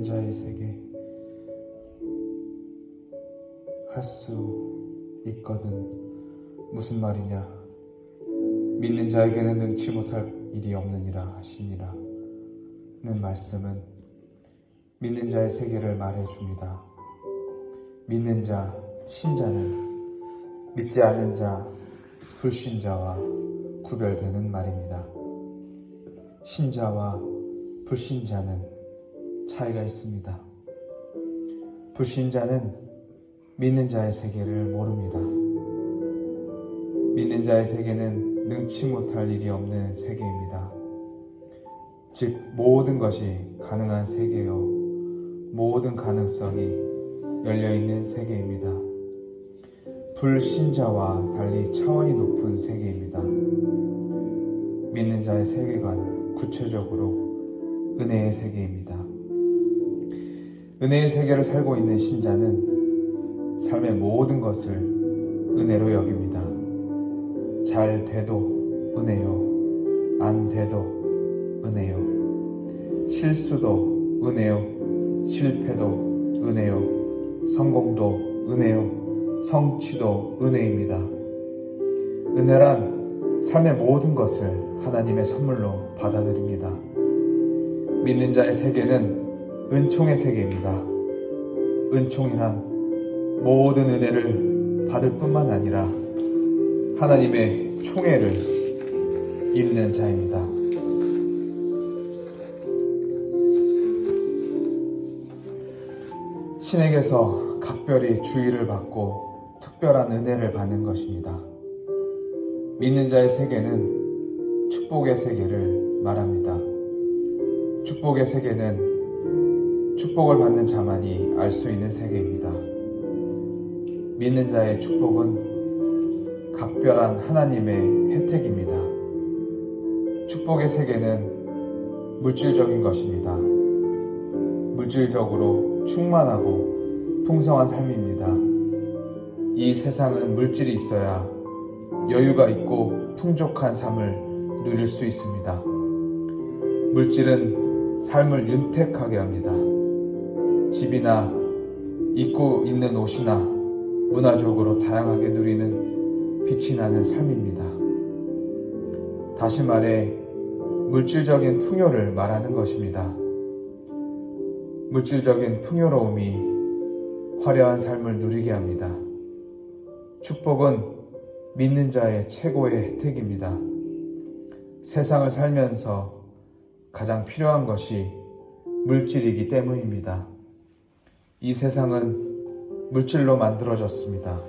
믿는 자의 세계 할 수 있거든. 무슨 말이냐? 믿는 자에게는 능치 못할 일이 없느니라 하시니라. 는 말씀은 믿는 자의 세계를 말해줍니다. 믿는 자 신자는 믿지 않는 자 불신자와 구별되는 말입니다. 신자와 불신자는 차이가 있습니다. 불신자는 믿는 자의 세계를 모릅니다. 믿는 자의 세계는 능치 못할 일이 없는 세계입니다. 즉, 모든 것이 가능한 세계요. 모든 가능성이 열려있는 세계입니다. 불신자와 달리 차원이 높은 세계입니다. 믿는 자의 세계관, 구체적으로 은혜의 세계입니다. 은혜의 세계를 살고 있는 신자는 삶의 모든 것을 은혜로 여깁니다. 잘 돼도 은혜요. 안 돼도 은혜요. 실수도 은혜요. 실패도 은혜요. 성공도 은혜요. 성취도 은혜입니다. 은혜란 삶의 모든 것을 하나님의 선물로 받아들입니다. 믿는 자의 세계는 은총의 세계입니다. 은총이란 모든 은혜를 받을 뿐만 아니라 하나님의 총애를 입는 자입니다. 신에게서 각별히 주의를 받고 특별한 은혜를 받는 것입니다. 믿는 자의 세계는 축복의 세계를 말합니다. 축복의 세계는 축복을 받는 자만이 알 수 있는 세계입니다. 믿는 자의 축복은 각별한 하나님의 혜택입니다. 축복의 세계는 물질적인 것입니다. 물질적으로 충만하고 풍성한 삶입니다. 이 세상은 물질이 있어야 여유가 있고 풍족한 삶을 누릴 수 있습니다. 물질은 삶을 윤택하게 합니다. 집이나 입고 있는 옷이나 문화적으로 다양하게 누리는 빛이 나는 삶입니다. 다시 말해 물질적인 풍요를 말하는 것입니다. 물질적인 풍요로움이 화려한 삶을 누리게 합니다. 축복은 믿는 자의 최고의 혜택입니다. 세상을 살면서 가장 필요한 것이 물질이기 때문입니다. 이 세상은 물질로 만들어졌습니다.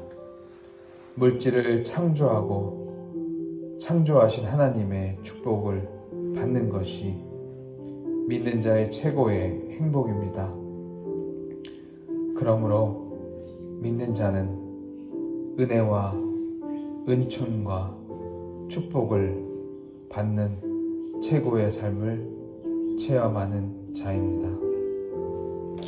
물질을 창조하고 창조하신 하나님의 축복을 받는 것이 믿는 자의 최고의 행복입니다. 그러므로 믿는 자는 은혜와 은총과 축복을 받는 최고의 삶을 체험하는 자입니다.